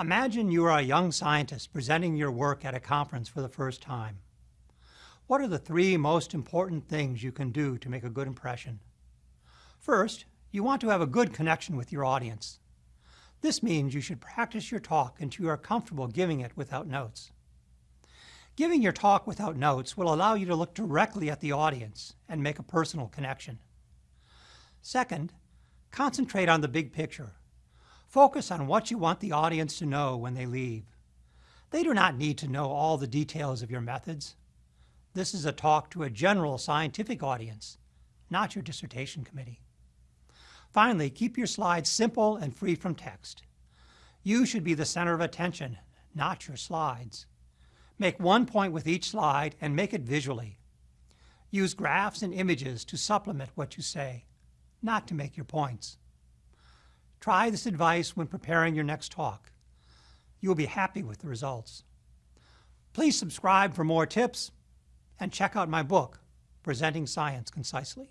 Imagine you are a young scientist presenting your work at a conference for the first time. What are the three most important things you can do to make a good impression? First, you want to have a good connection with your audience. This means you should practice your talk until you are comfortable giving it without notes. Giving your talk without notes will allow you to look directly at the audience and make a personal connection. Second, concentrate on the big picture. Focus on what you want the audience to know when they leave. They do not need to know all the details of your methods. This is a talk to a general scientific audience, not your dissertation committee. Finally, keep your slides simple and free from text. You should be the center of attention, not your slides. Make one point with each slide and make it visually. Use graphs and images to supplement what you say, not to make your points. Try this advice when preparing your next talk. You will be happy with the results. Please subscribe for more tips and check out my book, Presenting Science Concisely.